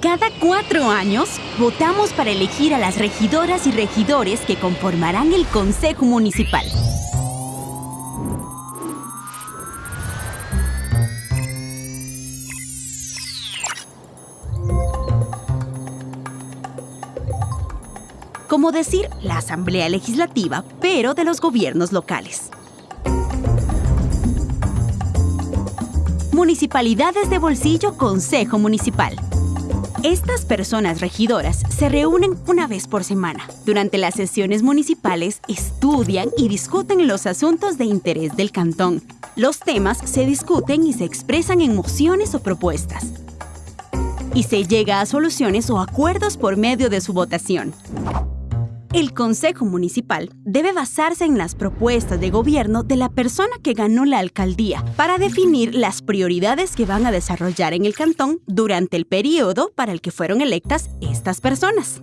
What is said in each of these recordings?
Cada cuatro años, votamos para elegir a las regidoras y regidores que conformarán el Consejo Municipal. Como decir la Asamblea Legislativa, pero de los gobiernos locales. Municipalidades de Bolsillo Consejo Municipal. Estas personas regidoras se reúnen una vez por semana. Durante las sesiones municipales estudian y discuten los asuntos de interés del cantón. Los temas se discuten y se expresan en mociones o propuestas. Y se llega a soluciones o acuerdos por medio de su votación. El Consejo Municipal debe basarse en las propuestas de gobierno de la persona que ganó la alcaldía para definir las prioridades que van a desarrollar en el cantón durante el periodo para el que fueron electas estas personas.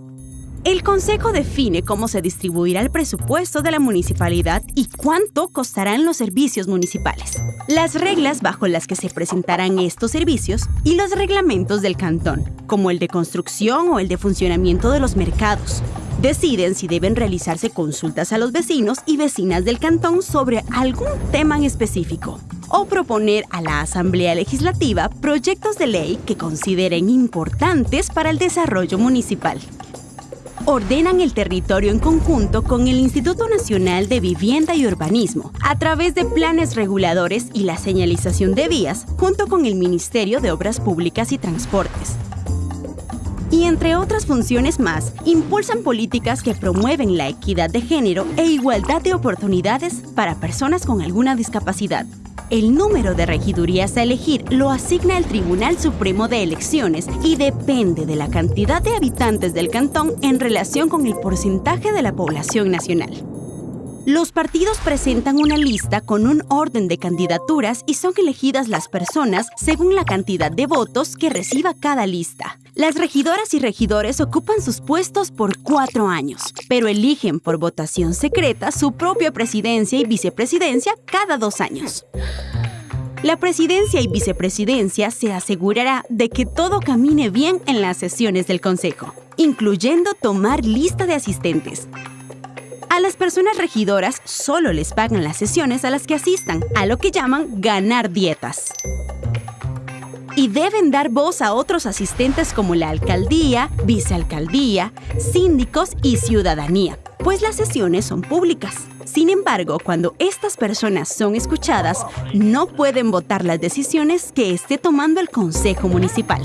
El Consejo define cómo se distribuirá el presupuesto de la municipalidad y cuánto costarán los servicios municipales, las reglas bajo las que se presentarán estos servicios y los reglamentos del cantón, como el de construcción o el de funcionamiento de los mercados, deciden si deben realizarse consultas a los vecinos y vecinas del cantón sobre algún tema en específico o proponer a la Asamblea Legislativa proyectos de ley que consideren importantes para el desarrollo municipal. Ordenan el territorio en conjunto con el Instituto Nacional de Vivienda y Urbanismo a través de planes reguladores y la señalización de vías junto con el Ministerio de Obras Públicas y Transportes y entre otras funciones más, impulsan políticas que promueven la equidad de género e igualdad de oportunidades para personas con alguna discapacidad. El número de regidurías a elegir lo asigna el Tribunal Supremo de Elecciones y depende de la cantidad de habitantes del cantón en relación con el porcentaje de la población nacional. Los partidos presentan una lista con un orden de candidaturas y son elegidas las personas según la cantidad de votos que reciba cada lista. Las regidoras y regidores ocupan sus puestos por cuatro años, pero eligen por votación secreta su propia presidencia y vicepresidencia cada dos años. La presidencia y vicepresidencia se asegurará de que todo camine bien en las sesiones del Consejo, incluyendo tomar lista de asistentes, personas regidoras solo les pagan las sesiones a las que asistan, a lo que llaman ganar dietas. Y deben dar voz a otros asistentes como la alcaldía, vicealcaldía, síndicos y ciudadanía, pues las sesiones son públicas. Sin embargo, cuando estas personas son escuchadas, no pueden votar las decisiones que esté tomando el Consejo Municipal.